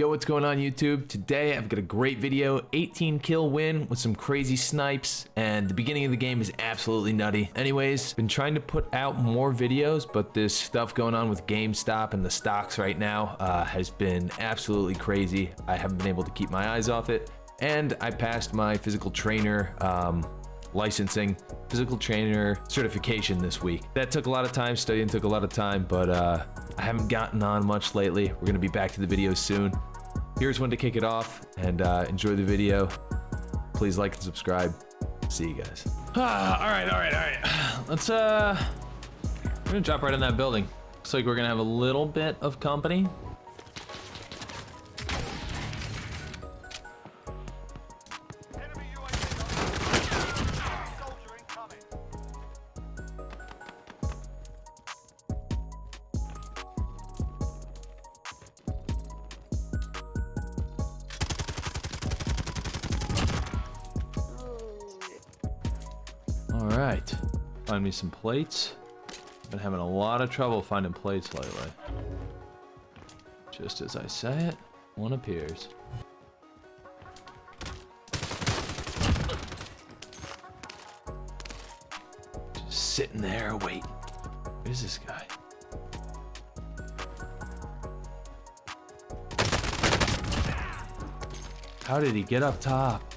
Yo, what's going on YouTube? Today I've got a great video, 18 kill win with some crazy snipes, and the beginning of the game is absolutely nutty. Anyways, been trying to put out more videos, but this stuff going on with GameStop and the stocks right now uh, has been absolutely crazy. I haven't been able to keep my eyes off it, and I passed my physical trainer um, licensing physical trainer certification this week. That took a lot of time, studying took a lot of time, but uh, I haven't gotten on much lately. We're gonna be back to the videos soon. Here's when to kick it off and uh, enjoy the video. Please like and subscribe. See you guys. Ah, all right, all right, all right. Let's, uh, we're gonna drop right in that building. Looks like we're gonna have a little bit of company. All right, find me some plates. Been having a lot of trouble finding plates lately. Just as I say it, one appears. Just sitting there waiting. Where's this guy? How did he get up top?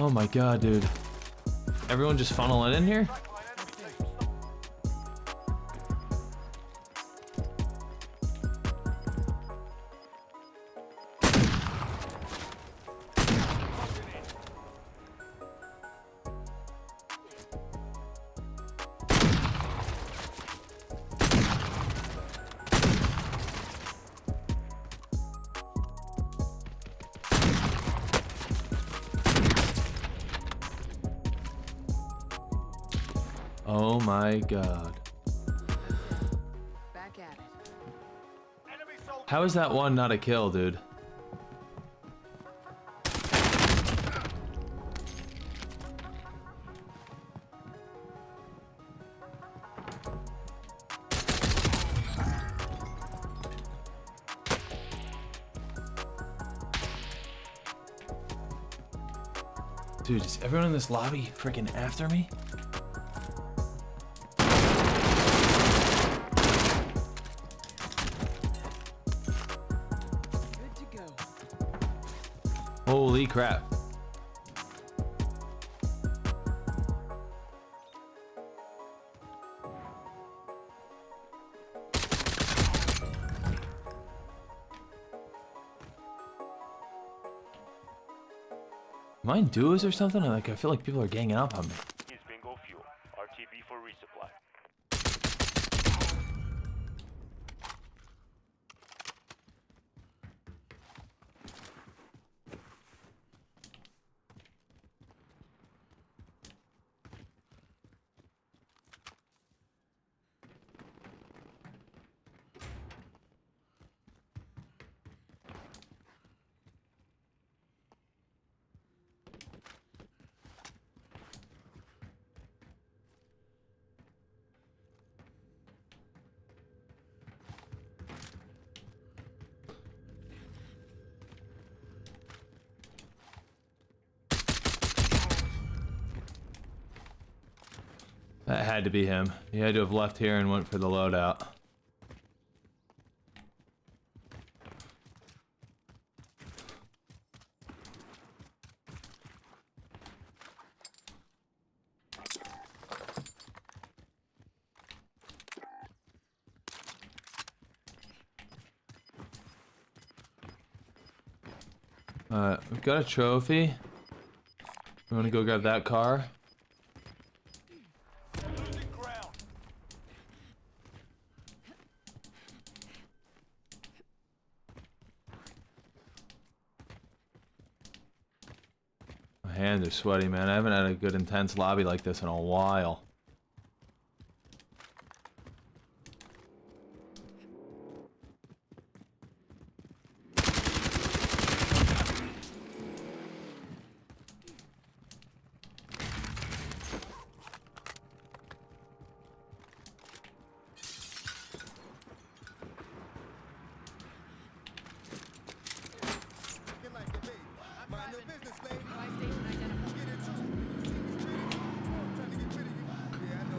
Oh my god, dude. Everyone just funneling in here? Oh my god. Back at it. How is that one not a kill, dude? Dude, is everyone in this lobby freaking after me? Crap. In duos or something? Like I feel like people are ganging up on me. Bingo fuel. RTB for resupply. That had to be him. He had to have left here and went for the loadout. Uh, we've got a trophy. We want to go grab that car. Losing ground. Sweaty, man. I haven't had a good intense lobby like this in a while.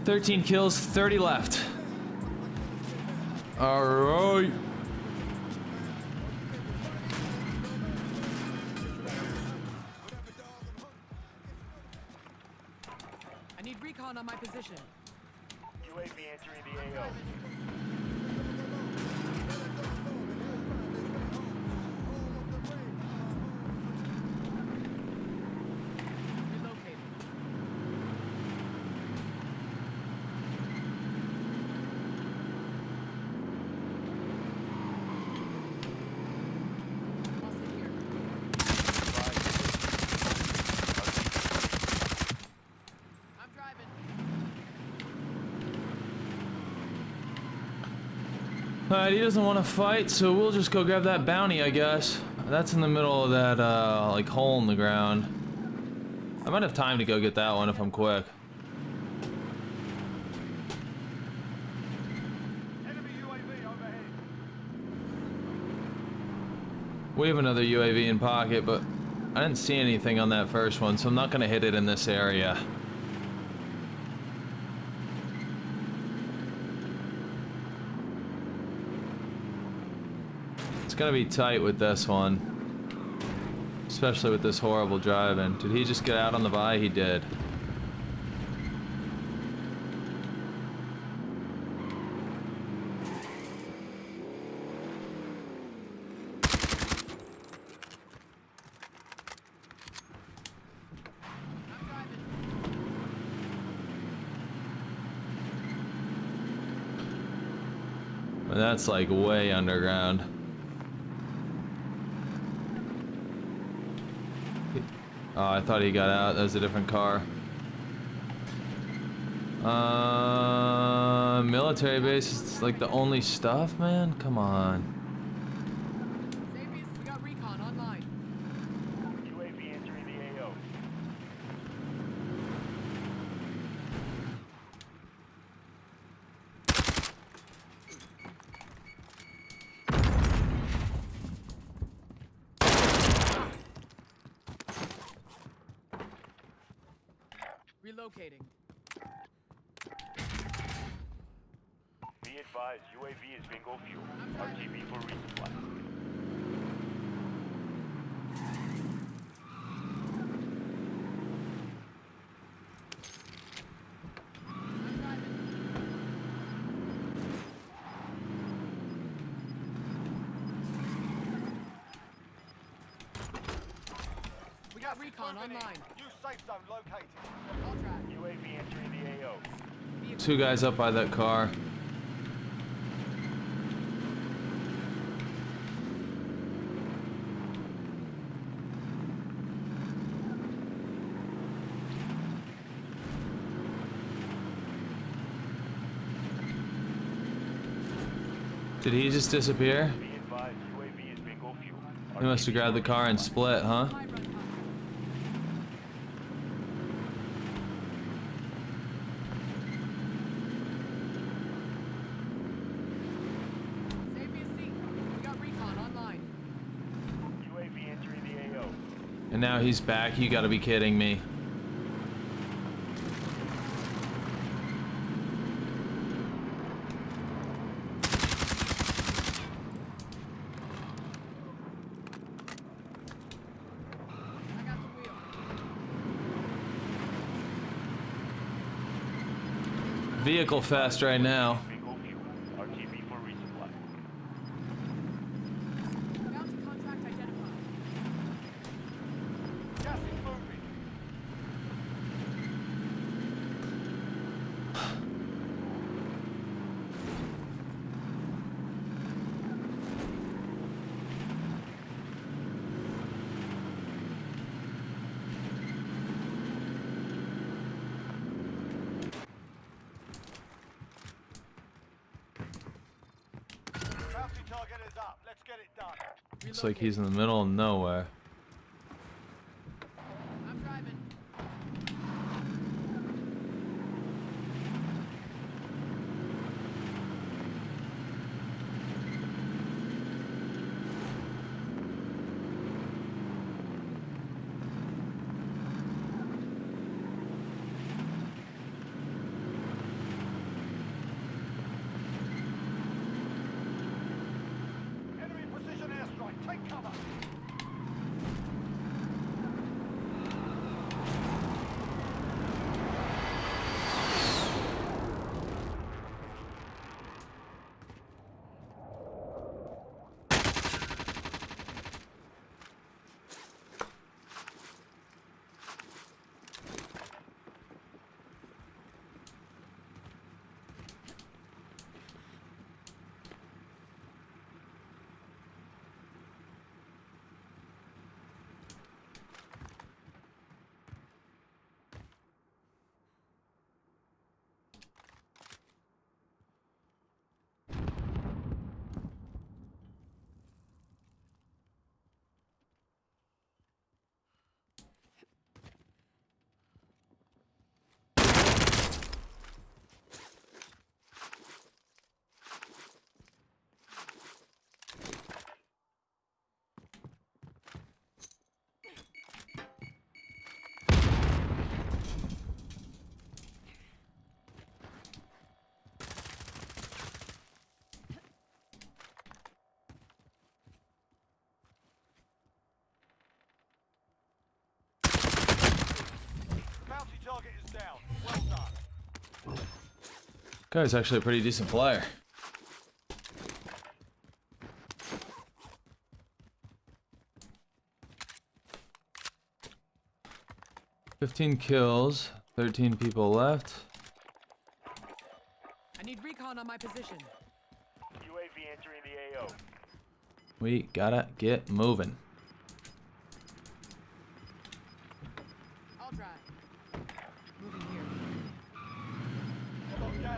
13 kills, 30 left. All right. I need recon on my position. UAV entering the AO. Relocating. I'll sit here. I'm driving. Alright, he doesn't want to fight, so we'll just go grab that bounty, I guess. That's in the middle of that, uh, like, hole in the ground. I might have time to go get that one if I'm quick. Enemy UAV overhead. We have another UAV in pocket, but I didn't see anything on that first one, so I'm not going to hit it in this area. To be tight with this one. Especially with this horrible driving. Did he just get out on the buy? He did. That's like way underground. Oh, I thought he got out. That was a different car. Uh, military base is like the only stuff, man. Come on. Xavius, we got recon online. UAV entering the AO. Relocating. Be advised, UAV is bingo fuel. RTB for resupply. We got recon online. New safe zone located. Two guys up by that car. Did he just disappear? Be advised, UAV is bingo fuel. He must have grabbed the car and split, huh? High run time. Save me a seat. We got recon online. UAV entering the AO. And now he's back. You gotta be kidding me. Vehicle fast right now. Bingo fuel. RTB for resupply. Bounty contract identified. Gas is moving. Bounty target is up. Let's get it Looks like he's in the middle of nowhere. I'm driving. Take cover. Bounty target is down. Well done. Guy's actually a pretty decent player. Fifteen kills, thirteen people left. I need recon on my position. UAV entering the AO. We gotta get moving. I'll drive. Moving here. Got gas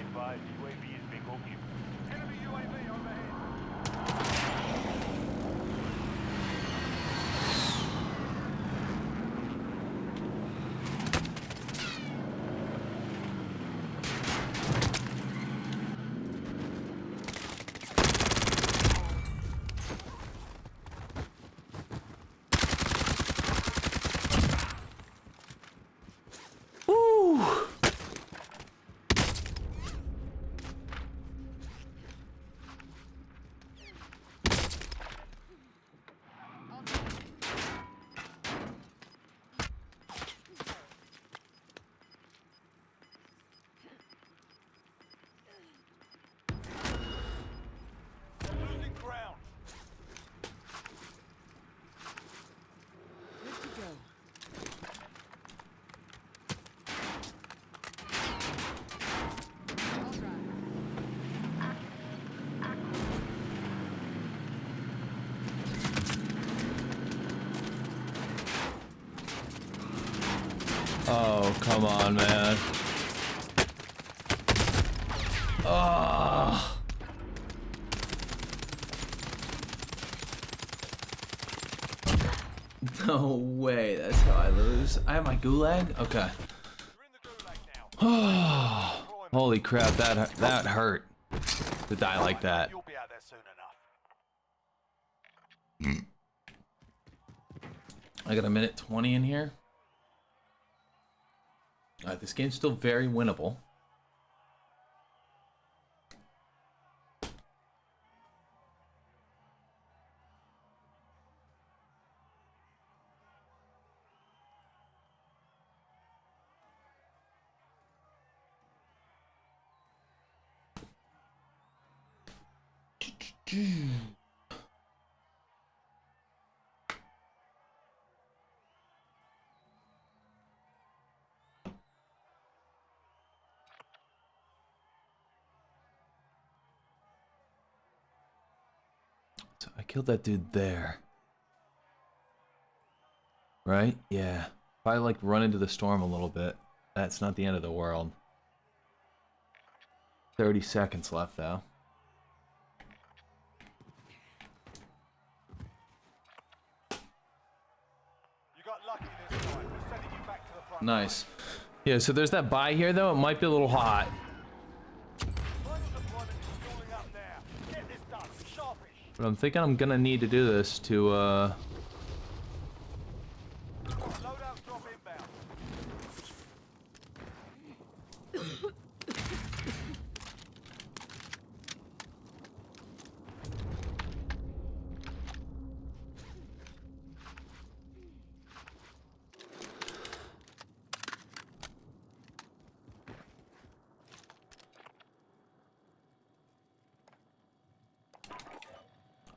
come on, man. Oh. No way, that's how I lose. I have my gulag? Okay. You're in the gulag now. Holy crap, that that hurt to die like that. You'll be out there soon enough. I got a minute 20 in here. Alright, this game's still very winnable. So I killed that dude there. Right? Yeah. If I like run into the storm a little bit, that's not the end of the world. 30 seconds left though. You got lucky this time. We're sending you back to the front. Nice. Yeah, so there's that buy here though. It might be a little hot. Final deployment is stalling up there. Get this done. Sharpish. But I'm thinking I'm gonna need to do this to uh Loadout drop inbound.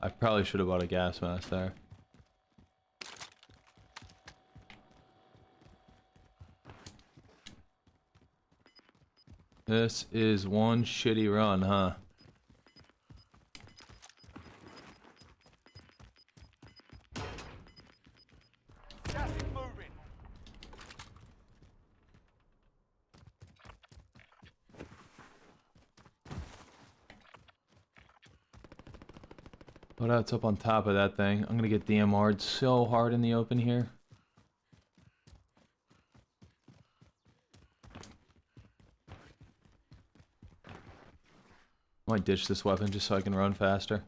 I probably should have bought a gas mask there. This is one shitty run, huh? Gas is moving. Up on top of that thing? I'm gonna get DMR'd so hard in the open here. Might ditch this weapon just so I can run faster.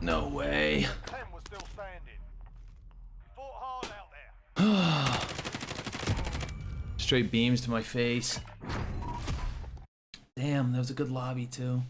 No way. Ten was still standing. Fought hard out there. Straight beams to my face. Good lobby too.